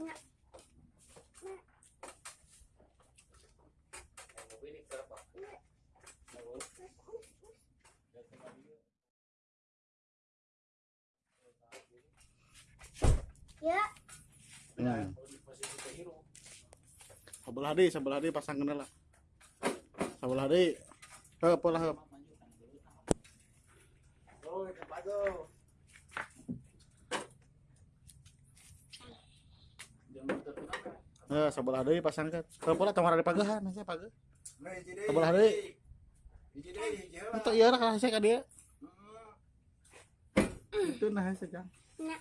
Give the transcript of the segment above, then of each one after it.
Ya. Ya. Hmm. Sebelah di, sebelah di pasang kena lah. Sebelah di. Heup lah heup. Eh, sebelah di pasang ke. Heup lah tamar di pagahan, saya pagah. Nah. Sebelah deui. Hiji deui, hiji heula. Itu iya lah saya ka dia. Hmm. Itu nah saya jang. Enggak.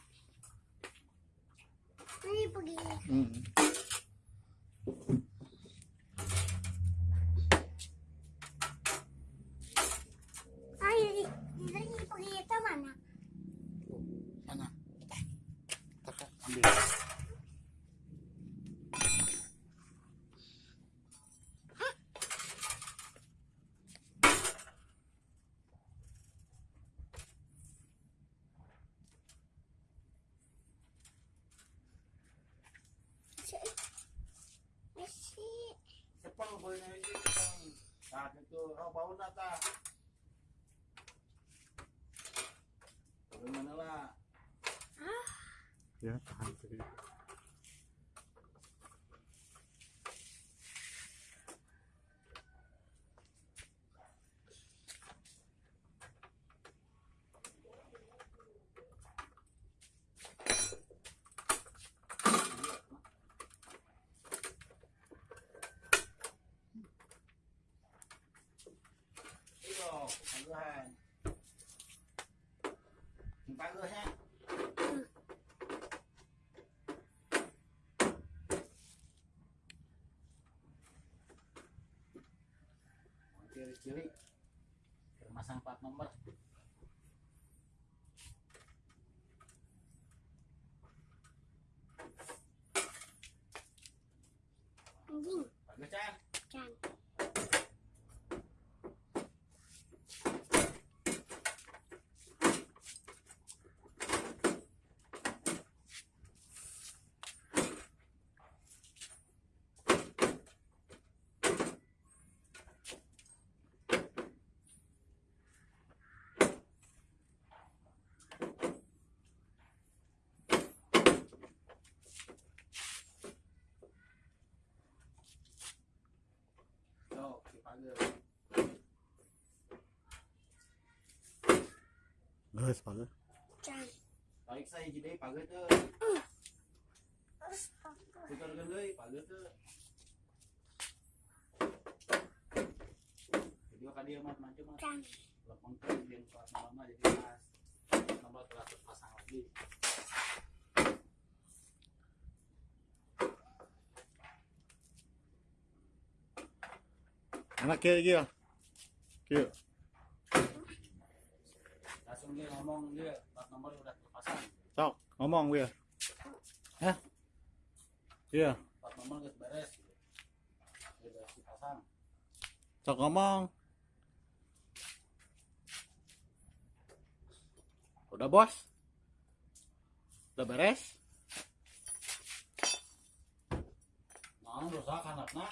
Ini pergi. Hmm. Itu oh bau nata. Bagaimana lah? Ya, tahan pagahan. Pagahnya. Ciri-ciri bermasang plat nomor. Tarik saya jadi pagar tuh. Pagar tuh. Dia mat macam lama jadi. Nomor lagi. Anak kieu kieu. Kieu. Dia ngomong dia plat nomor udah terpasang. Sok, ngomong gue. Hah? Iya, Plat nomor udah beres. Udah dipasang. sok ngomong. Udah bos? Udah beres? Nah, rusak anaknya.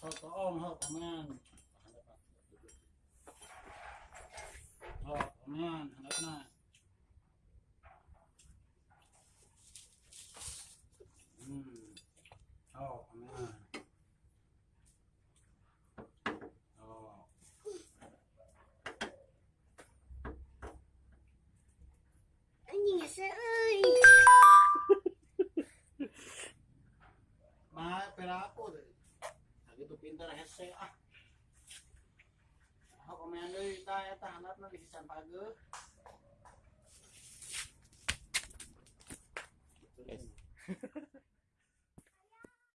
So, toong, ho, kaman. Oh, kaman, anaknya. Hmm. Oh, kaman. Oh. Anjing seuy. Mah, pera aku deh. Gitu pintar hese ah. Yes.